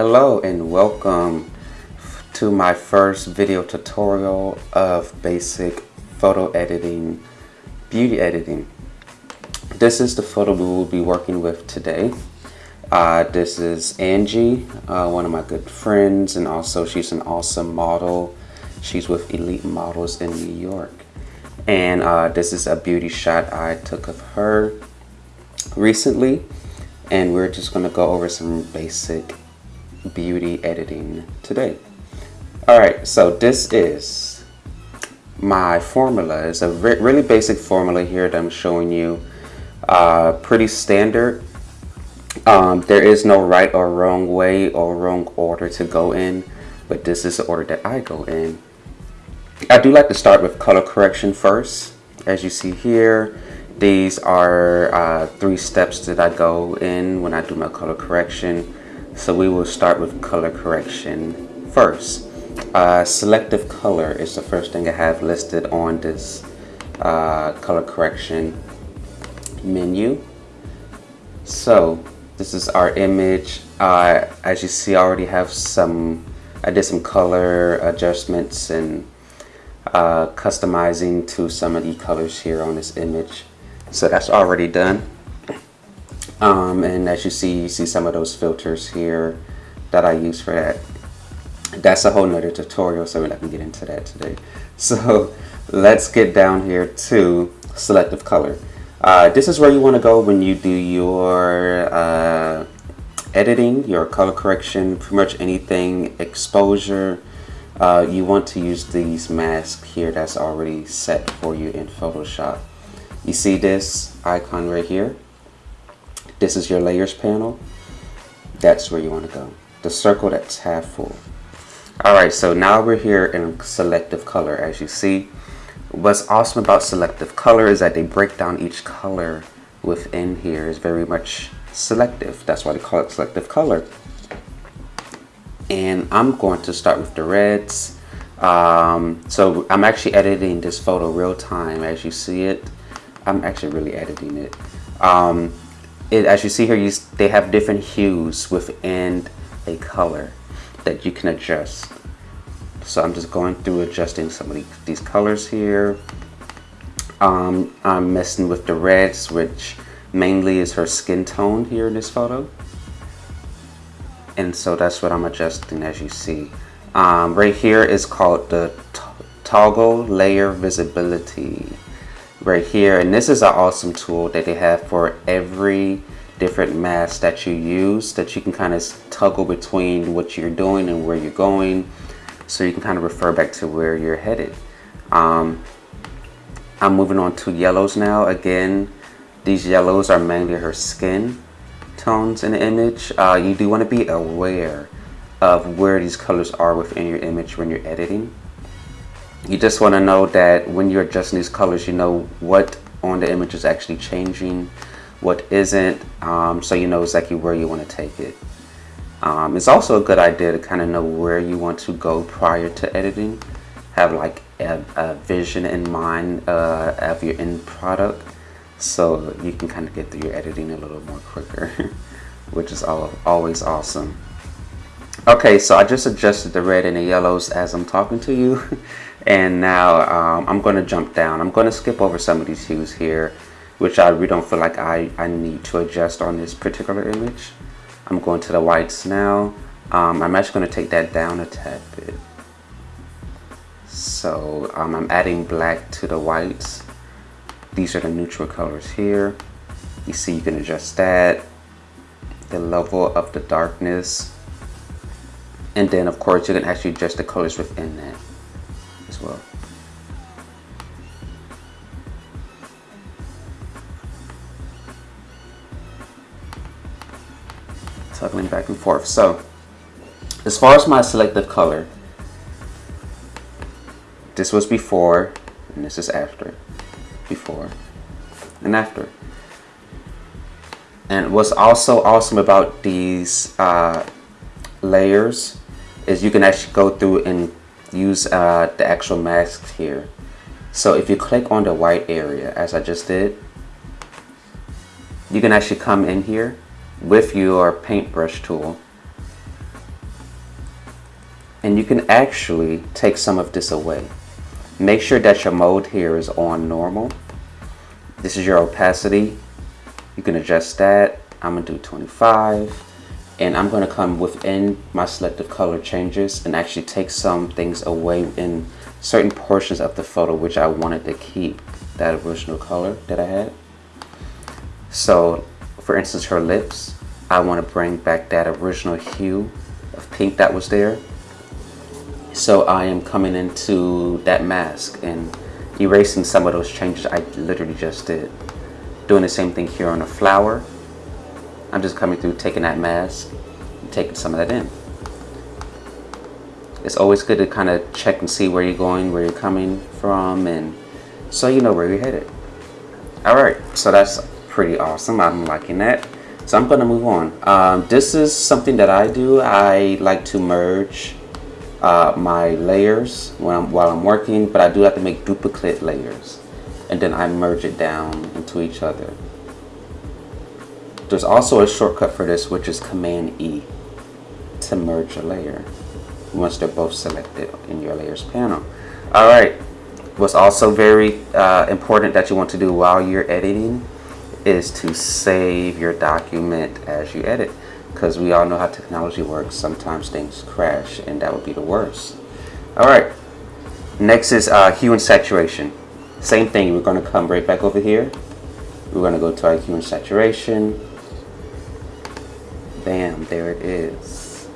Hello and welcome to my first video tutorial of basic photo editing, beauty editing. This is the photo we will be working with today. Uh, this is Angie, uh, one of my good friends, and also she's an awesome model. She's with Elite Models in New York. And uh, this is a beauty shot I took of her recently. And we're just gonna go over some basic beauty editing today. All right, so this is my formula. It's a re really basic formula here that I'm showing you. Uh, pretty standard. Um, there is no right or wrong way or wrong order to go in, but this is the order that I go in. I do like to start with color correction first. As you see here, these are uh, three steps that I go in when I do my color correction. So we will start with color correction first. Uh, selective color is the first thing I have listed on this uh, color correction menu. So this is our image. Uh, as you see, I already have some, I did some color adjustments and uh, customizing to some of the colors here on this image. So that's already done. Um, and as you see, you see some of those filters here that I use for that. That's a whole nother tutorial, so we're not gonna get into that today. So let's get down here to selective color. Uh, this is where you wanna go when you do your uh, editing, your color correction, pretty much anything, exposure, uh, you want to use these masks here that's already set for you in Photoshop. You see this icon right here? This is your layers panel. That's where you want to go. The circle that's half full. Alright, so now we're here in selective color as you see. What's awesome about selective color is that they break down each color within here is very much selective. That's why they call it selective color. And I'm going to start with the reds. Um, so I'm actually editing this photo real time as you see it. I'm actually really editing it. Um, it, as you see here, you, they have different hues within a color that you can adjust. So I'm just going through adjusting some of these, these colors here. Um, I'm messing with the reds, which mainly is her skin tone here in this photo. And so that's what I'm adjusting as you see. Um, right here is called the toggle layer visibility right here. And this is an awesome tool that they have for every different mask that you use that you can kind of toggle between what you're doing and where you're going. So you can kind of refer back to where you're headed. Um, I'm moving on to yellows now. Again these yellows are mainly her skin tones in the image. Uh, you do want to be aware of where these colors are within your image when you're editing you just want to know that when you're adjusting these colors you know what on the image is actually changing what isn't um, so you know exactly where you want to take it. Um, it's also a good idea to kind of know where you want to go prior to editing. Have like a, a vision in mind uh, of your end product so you can kind of get through your editing a little more quicker which is all, always awesome. Okay so I just adjusted the red and the yellows as I'm talking to you And now um, I'm going to jump down. I'm going to skip over some of these hues here, which I really don't feel like I, I need to adjust on this particular image. I'm going to the whites now. Um, I'm actually going to take that down a tad bit. So um, I'm adding black to the whites. These are the neutral colors here. You see you can adjust that, the level of the darkness, and then of course you can actually adjust the colors within that well. Toggling back and forth. So, as far as my selective color, this was before and this is after. Before and after. And what's also awesome about these uh, layers is you can actually go through and use uh, the actual masks here. So if you click on the white area, as I just did, you can actually come in here with your paintbrush tool and you can actually take some of this away. Make sure that your mode here is on normal. This is your opacity. You can adjust that. I'm gonna do 25 and I'm gonna come within my selective color changes and actually take some things away in certain portions of the photo which I wanted to keep that original color that I had. So for instance, her lips, I want to bring back that original hue of pink that was there. So I am coming into that mask and erasing some of those changes I literally just did. Doing the same thing here on the flower. I'm just coming through, taking that mask, and taking some of that in. It's always good to kind of check and see where you're going, where you're coming from, and so you know where you're headed. Alright, so that's pretty awesome. I'm liking that. So I'm going to move on. Um, this is something that I do. I like to merge uh, my layers I'm, while I'm working, but I do have to make duplicate layers. And then I merge it down into each other. There's also a shortcut for this, which is Command E to merge a layer once they're both selected in your layers panel. All right, what's also very uh, important that you want to do while you're editing is to save your document as you edit because we all know how technology works. Sometimes things crash and that would be the worst. All right. Next is uh, hue and saturation. Same thing. We're going to come right back over here. We're going to go to our hue and saturation bam there it is.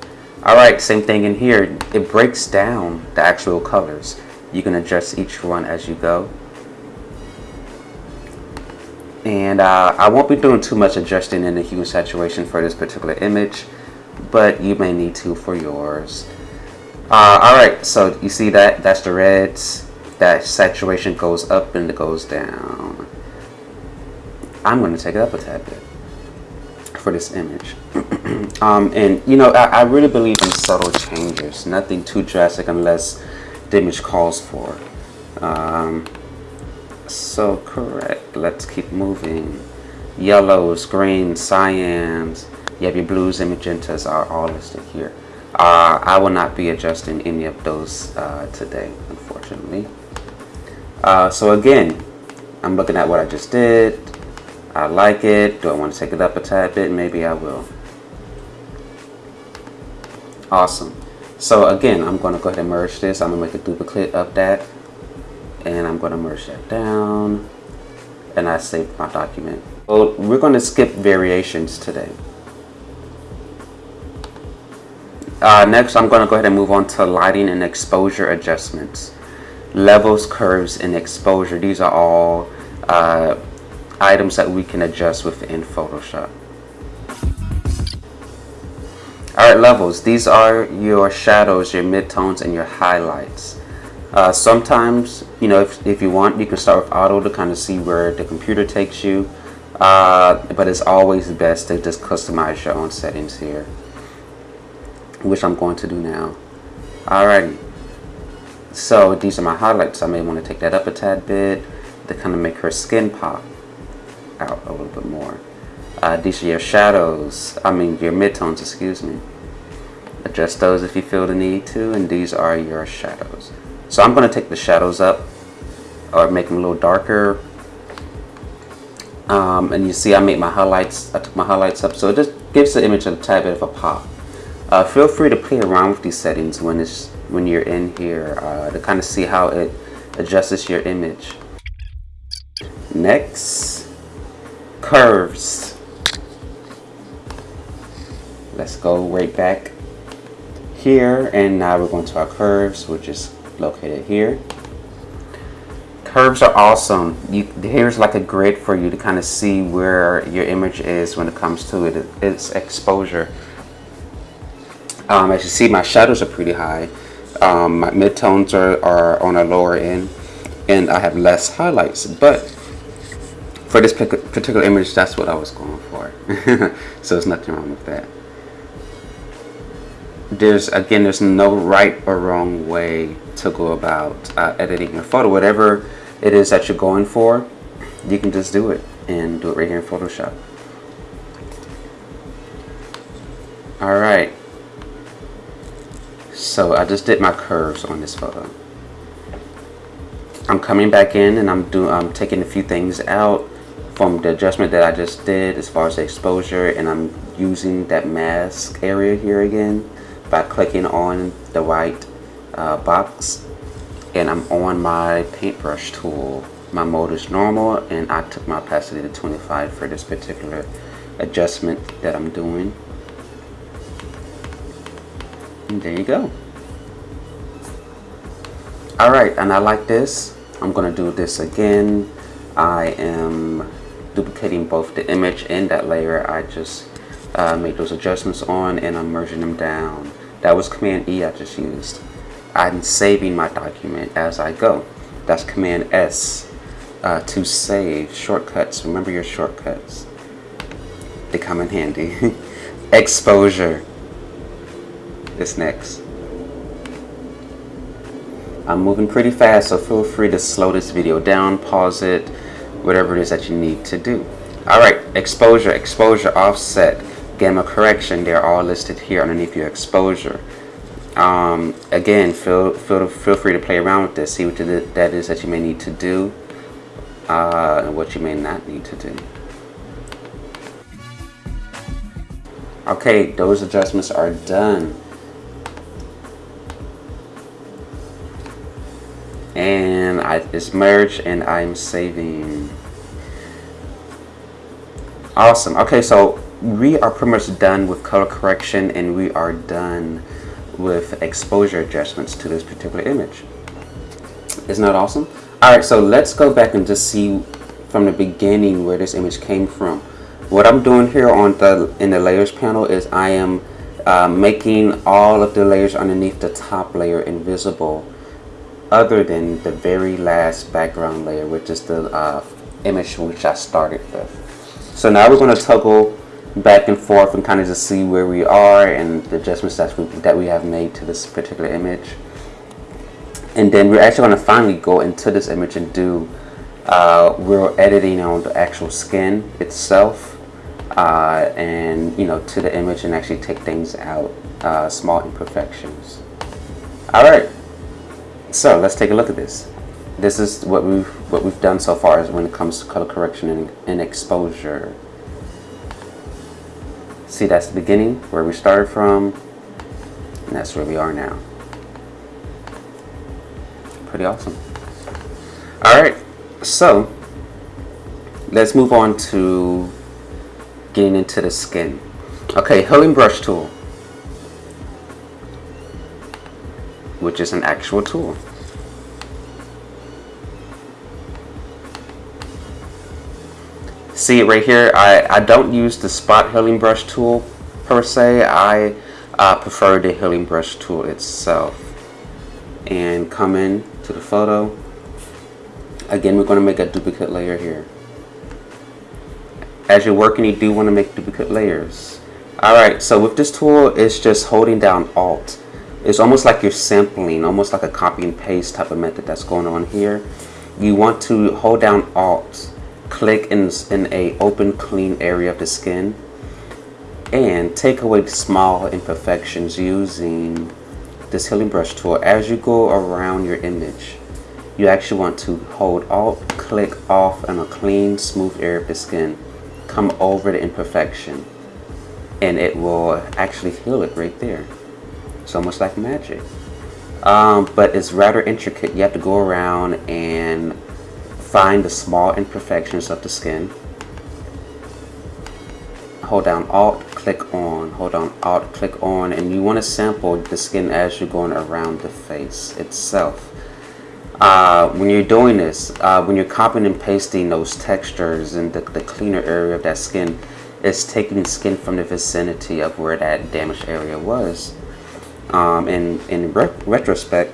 All right same thing in here. It breaks down the actual colors. You can adjust each one as you go. And uh, I won't be doing too much adjusting in the hue and saturation for this particular image but you may need to for yours. Uh, alright so you see that? That's the reds. That saturation goes up and it goes down. I'm going to take it up a tad bit for this image um, and you know I, I really believe in subtle changes nothing too drastic unless the image calls for um, so correct. Let's keep moving. Yellows, greens, cyans, you have your blues and magentas are all listed here. Uh, I will not be adjusting any of those uh, today, unfortunately. Uh, so again, I'm looking at what I just did. I like it. Do I want to take it up a tad bit? Maybe I will. Awesome. So again, I'm going to go ahead and merge this. I'm going to make a duplicate of that and I'm going to merge that down and I saved my document. So we're going to skip variations today. Uh, next, I'm going to go ahead and move on to lighting and exposure adjustments. Levels, curves, and exposure. These are all uh, items that we can adjust within Photoshop. Alright, levels. These are your shadows, your midtones, and your highlights. Uh, sometimes, you know, if, if you want, you can start with auto to kind of see where the computer takes you. Uh, but it's always best to just customize your own settings here, which I'm going to do now. Alrighty. So these are my highlights. I may want to take that up a tad bit to kind of make her skin pop out a little bit more. Uh, these are your shadows, I mean your midtones, excuse me. Adjust those if you feel the need to, and these are your shadows. So I'm going to take the shadows up or make them a little darker. Um, and you see I made my highlights, I took my highlights up so it just gives the image a tad bit of a pop. Uh, feel free to play around with these settings when it's when you're in here uh, to kind of see how it adjusts your image. Next, curves. Let's go right back here and now we're going to our curves which is located here. Curves are awesome. You, here's like a grid for you to kind of see where your image is when it comes to it, its exposure. Um, as you see, my shadows are pretty high. Um, my midtones are, are on a lower end, and I have less highlights. But for this particular image, that's what I was going for. so there's nothing wrong with that there's again there's no right or wrong way to go about uh, editing your photo. Whatever it is that you're going for you can just do it and do it right here in Photoshop. Alright So I just did my curves on this photo. I'm coming back in and I'm doing I'm taking a few things out from the adjustment that I just did as far as the exposure and I'm using that mask area here again by clicking on the white uh, box and I'm on my paintbrush tool. My mode is normal and I took my opacity to 25 for this particular adjustment that I'm doing. And there you go. Alright and I like this. I'm gonna do this again. I am duplicating both the image and that layer I just uh, made those adjustments on and I'm merging them down that was command E I just used. I'm saving my document as I go. That's command S uh, to save shortcuts. Remember your shortcuts. They come in handy. Exposure. Is next. I'm moving pretty fast so feel free to slow this video down pause it whatever it is that you need to do. Alright, exposure, exposure, offset, gamma correction, they're all listed here underneath your exposure. Um, again, feel, feel, feel free to play around with this, see what that is that you may need to do uh, and what you may not need to do. Okay, those adjustments are done. and I, it's merged and I'm saving awesome okay so we are pretty much done with color correction and we are done with exposure adjustments to this particular image. Isn't that awesome? Alright so let's go back and just see from the beginning where this image came from. What I'm doing here on the in the layers panel is I am uh, making all of the layers underneath the top layer invisible other than the very last background layer which is the uh, image which I started with. So now we're going to toggle back and forth and kind of just see where we are and the adjustments that we, that we have made to this particular image. And then we're actually going to finally go into this image and do, uh, editing on the actual skin itself uh, and, you know, to the image and actually take things out, uh, small imperfections. All right. So let's take a look at this. This is what we've what we've done so far is when it comes to color correction and, and exposure. See, that's the beginning where we started from, and that's where we are now. Pretty awesome. All right, so let's move on to getting into the skin. Okay, healing brush tool. which is an actual tool. See it right here, I, I don't use the spot healing brush tool per se. I uh, prefer the healing brush tool itself. And come in to the photo. Again, we're going to make a duplicate layer here. As you're working, you do want to make duplicate layers. Alright, so with this tool, it's just holding down Alt it's almost like you're sampling, almost like a copy and paste type of method that's going on here. You want to hold down Alt, click in, in a open clean area of the skin, and take away small imperfections using this healing brush tool. As you go around your image, you actually want to hold Alt, click off on a clean, smooth area of the skin, come over the imperfection, and it will actually heal it right there. It's almost like magic. Um, but it's rather intricate. You have to go around and find the small imperfections of the skin. Hold down Alt, click on, hold down Alt, click on, and you want to sample the skin as you're going around the face itself. Uh, when you're doing this, uh, when you're copying and pasting those textures in the, the cleaner area of that skin, it's taking skin from the vicinity of where that damaged area was um, and in re retrospect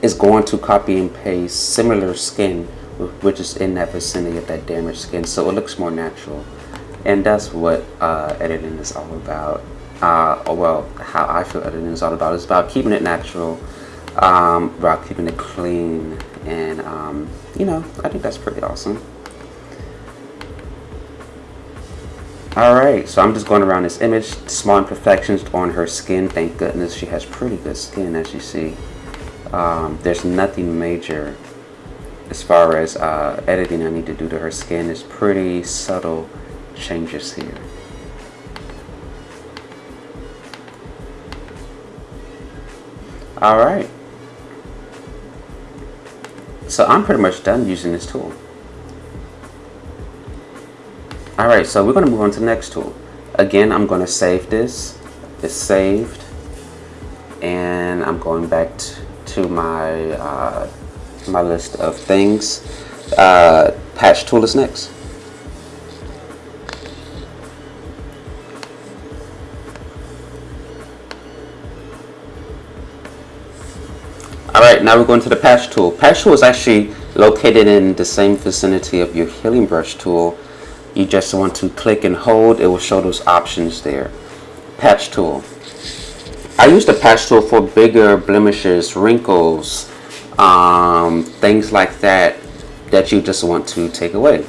is going to copy and paste similar skin which is in that vicinity of that damaged skin. So it looks more natural. And that's what uh, editing is all about. Uh, well how I feel editing is all about. It's about keeping it natural um, about keeping it clean. And um, you know I think that's pretty awesome. Alright, so I'm just going around this image, small imperfections on her skin. Thank goodness she has pretty good skin as you see. Um, there's nothing major as far as uh, editing I need to do to her skin. is pretty subtle changes here. Alright. So I'm pretty much done using this tool. Alright, so we're going to move on to the next tool. Again, I'm going to save this. It's saved. And I'm going back to my, uh, my list of things. Uh, patch tool is next. Alright, now we're going to the patch tool. Patch tool is actually located in the same vicinity of your healing brush tool you just want to click and hold it will show those options there patch tool I use the patch tool for bigger blemishes wrinkles um, things like that that you just want to take away.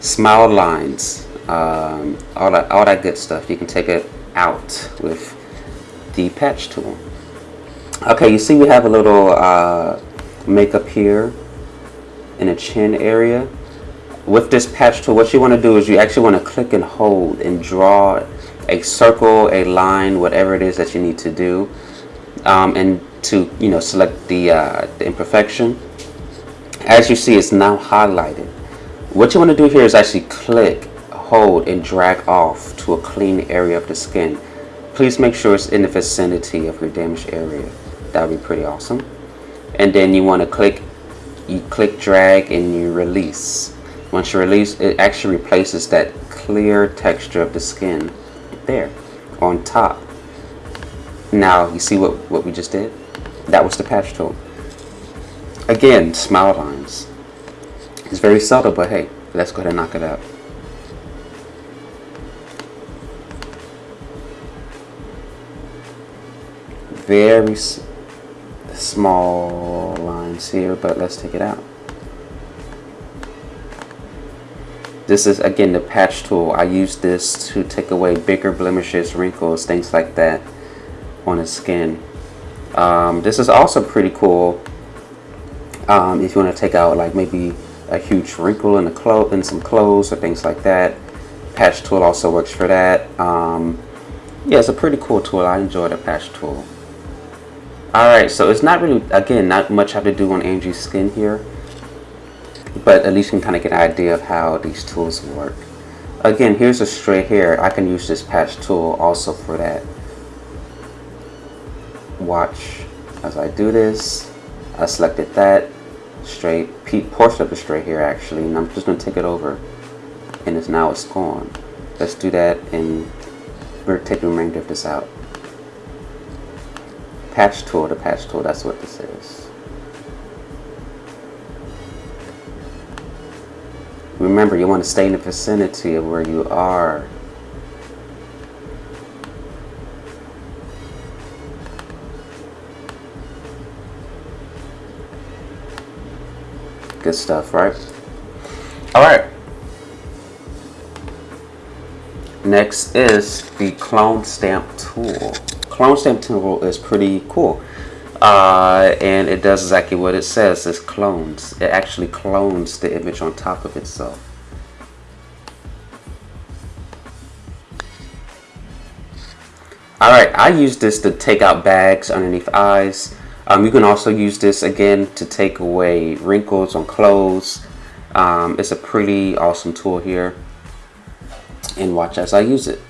Smile lines um, all that all that good stuff. You can take it out with the patch tool. Okay you see we have a little uh, makeup here in the chin area. With this patch tool, what you want to do is you actually want to click and hold and draw a circle, a line, whatever it is that you need to do. Um, and to, you know, select the, uh, the imperfection. As you see, it's now highlighted. What you want to do here is actually click, hold, and drag off to a clean area of the skin. Please make sure it's in the vicinity of your damaged area. That would be pretty awesome. And then you want to click, you click, drag, and you release. Once you release, it actually replaces that clear texture of the skin there on top. Now, you see what, what we just did? That was the patch tool. Again, smile lines. It's very subtle, but hey, let's go ahead and knock it out. Very small lines here, but let's take it out. This is again the patch tool. I use this to take away bigger blemishes, wrinkles, things like that on the skin. Um, this is also pretty cool um, if you want to take out like maybe a huge wrinkle in the clothes in some clothes or things like that. Patch tool also works for that. Um, yeah, it's a pretty cool tool. I enjoy the patch tool. Alright, so it's not really, again, not much I have to do on Angie's skin here but at least you can kind of get an idea of how these tools work. Again, here's a straight hair. I can use this patch tool also for that. Watch as I do this. I selected that straight portion of the straight here actually, and I'm just going to take it over, and it's now it's gone. Let's do that, and we're taking the remainder of this out. Patch tool, the patch tool, that's what this is. Remember, you want to stay in the vicinity of where you are. Good stuff, right? All right. Next is the clone stamp tool. Clone stamp tool is pretty cool. Uh, and it does exactly what it says. It clones. It actually clones the image on top of itself. Alright, I use this to take out bags underneath eyes. Um, you can also use this again to take away wrinkles on clothes. Um, it's a pretty awesome tool here. And watch as I use it.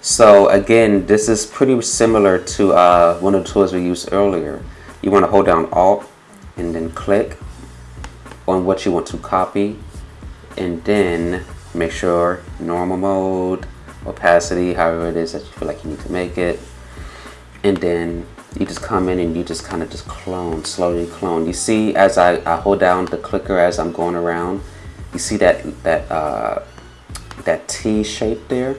So again, this is pretty similar to uh, one of the tools we used earlier. You want to hold down Alt and then click on what you want to copy and then make sure normal mode, opacity, however it is that you feel like you need to make it. And then you just come in and you just kind of just clone, slowly clone. You see as I, I hold down the clicker as I'm going around, you see that, that, uh, that T shape there?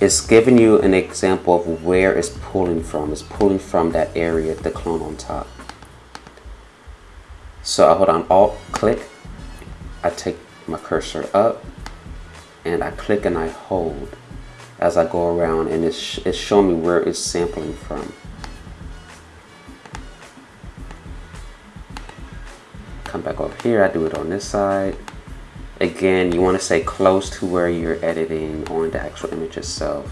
it's giving you an example of where it's pulling from. It's pulling from that area, the clone on top. So I hold on Alt, click. I take my cursor up and I click and I hold as I go around and it's, it's showing me where it's sampling from. Come back over here, I do it on this side. Again, you want to stay close to where you're editing on the actual image itself.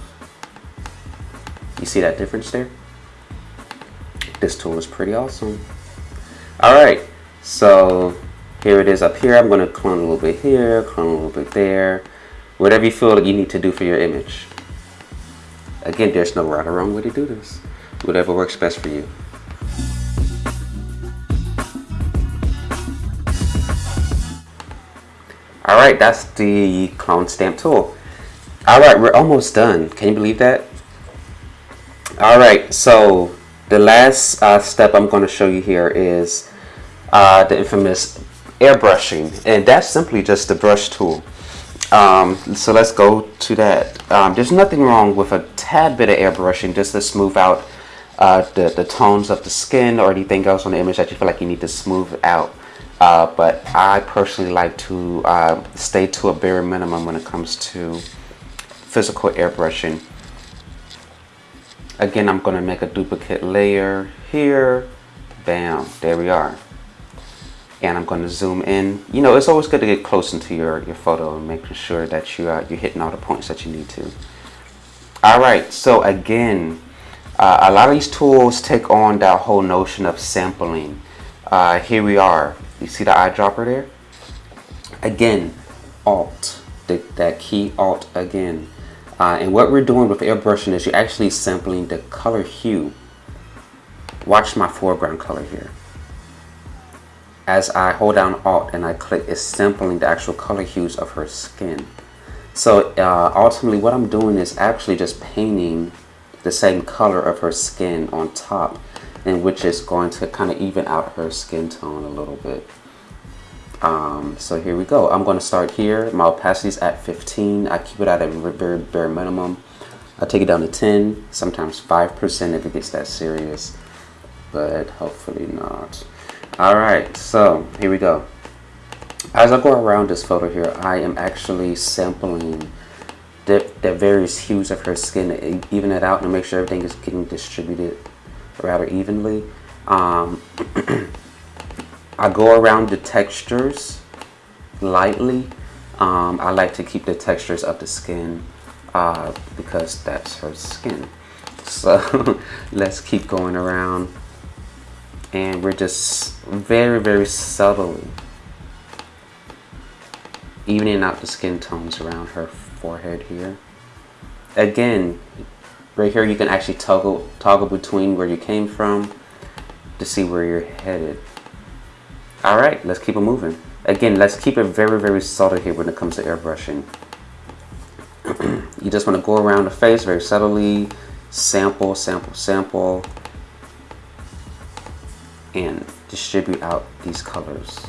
You see that difference there? This tool is pretty awesome. All right, so here it is up here. I'm going to clone a little bit here, clone a little bit there. Whatever you feel that you need to do for your image. Again, there's no right or wrong way to do this. Whatever works best for you. Right, that's the clone stamp tool. All right, we're almost done. Can you believe that? All right, so the last uh, step I'm going to show you here is uh, the infamous airbrushing, and that's simply just the brush tool. Um, so let's go to that. Um, there's nothing wrong with a tad bit of airbrushing just to smooth out uh, the, the tones of the skin or anything else on the image that you feel like you need to smooth out. Uh, but I personally like to uh, stay to a bare minimum when it comes to physical airbrushing. Again, I'm going to make a duplicate layer here. Bam, there we are and I'm going to zoom in. You know, it's always good to get close into your, your photo and making sure that you, uh, you're hitting all the points that you need to. All right, so again, uh, a lot of these tools take on that whole notion of sampling. Uh, here we are. You see the eyedropper there? Again, Alt, the, that key Alt again. Uh, and what we're doing with airbrushing is you're actually sampling the color hue. Watch my foreground color here as I hold down Alt and I click, it's sampling the actual color hues of her skin. So uh, ultimately what I'm doing is actually just painting the same color of her skin on top and which is going to kind of even out her skin tone a little bit. Um, so here we go. I'm going to start here. My opacity is at 15. I keep it at a very bare minimum. I take it down to 10, sometimes 5% if it gets that serious, but hopefully not. Alright, so here we go. As I go around this photo here, I am actually sampling the, the various hues of her skin, even it out and make sure everything is getting distributed rather evenly. Um, I go around the textures lightly. Um, I like to keep the textures of the skin uh, because that's her skin. So let's keep going around and we're just very very subtly evening out the skin tones around her forehead here again right here you can actually toggle toggle between where you came from to see where you're headed. All right let's keep it moving. Again let's keep it very very subtle here when it comes to airbrushing. You just want to go around the face very subtly sample sample sample and distribute out these colors.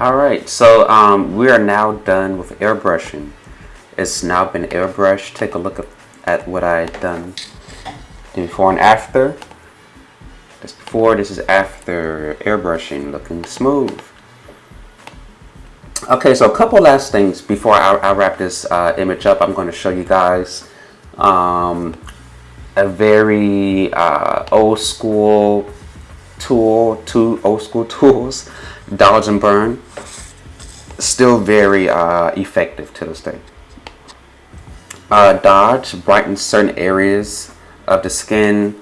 Alright, so um, we are now done with airbrushing. It's now been airbrushed. Take a look at what I've done before and after. This before, this is after airbrushing, looking smooth. Okay, so a couple last things before I, I wrap this uh, image up. I'm going to show you guys um, a very uh, old school tool, two old school tools dodge and burn still very uh, effective to this day. Uh, dodge brightens certain areas of the skin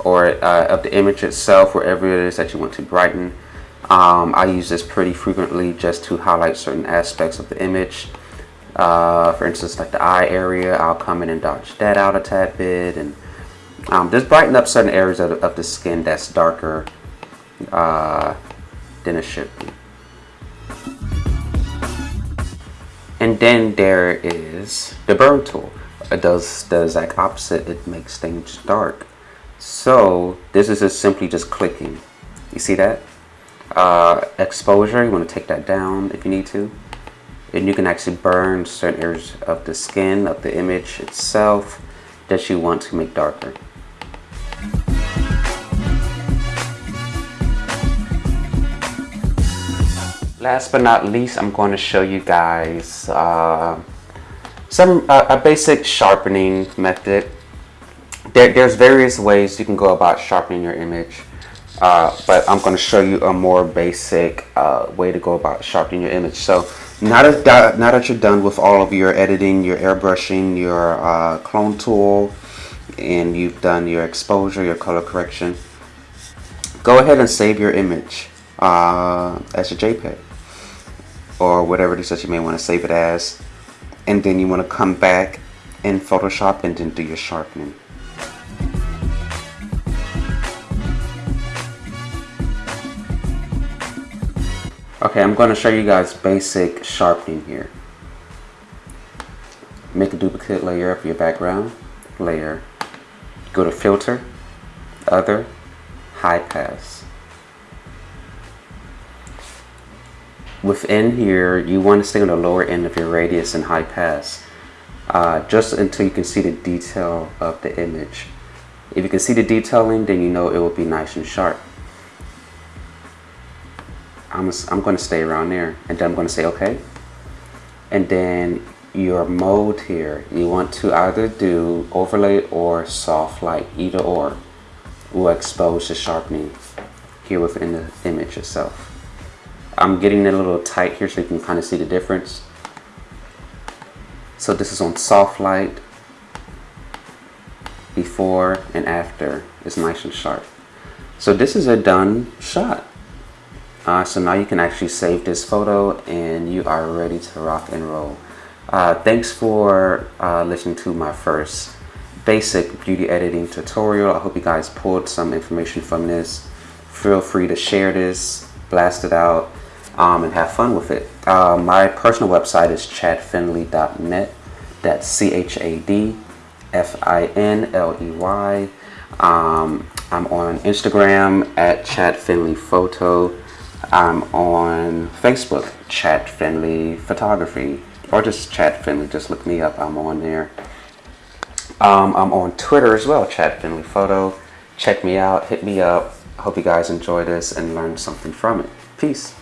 or uh, of the image itself wherever it is that you want to brighten. Um, I use this pretty frequently just to highlight certain aspects of the image. Uh, for instance like the eye area I'll come in and dodge that out a tad bit and um, just brighten up certain areas of, of the skin that's darker uh, than it should be. And then there is the burn tool. It does the exact opposite. It makes things dark. So this is just simply just clicking. You see that? Uh, exposure, you want to take that down if you need to. And you can actually burn certain areas of the skin, of the image itself that you want to make darker. Last but not least, I'm going to show you guys uh, some uh, a basic sharpening method. There, there's various ways you can go about sharpening your image, uh, but I'm going to show you a more basic uh, way to go about sharpening your image. So now that, now that you're done with all of your editing, your airbrushing, your uh, clone tool, and you've done your exposure, your color correction, go ahead and save your image uh, as a JPEG or whatever it is that you may want to save it as and then you want to come back in Photoshop and then do your sharpening. Okay, I'm going to show you guys basic sharpening here. Make a duplicate layer of your background layer. Go to filter, other, high pass. Within here, you want to stay on the lower end of your radius and high pass, uh, just until you can see the detail of the image. If you can see the detailing, then you know it will be nice and sharp. I'm, I'm going to stay around there, and then I'm going to say OK. And then your mode here, you want to either do overlay or soft light, either or will expose the sharpening here within the image itself. I'm getting it a little tight here so you can kind of see the difference. So this is on soft light before and after it's nice and sharp. So this is a done shot. Uh, so now you can actually save this photo and you are ready to rock and roll. Uh, thanks for uh, listening to my first basic beauty editing tutorial. I hope you guys pulled some information from this. Feel free to share this, blast it out um, and have fun with it. Uh, my personal website is chadfinley.net. That's C-H-A-D-F-I-N-L-E-Y. Um, I'm on Instagram at Chad Finley Photo. I'm on Facebook, Chad Finley Photography, or just Chad Finley. Just look me up. I'm on there. Um, I'm on Twitter as well, Chad Finley Photo. Check me out. Hit me up. Hope you guys enjoy this and learn something from it. Peace.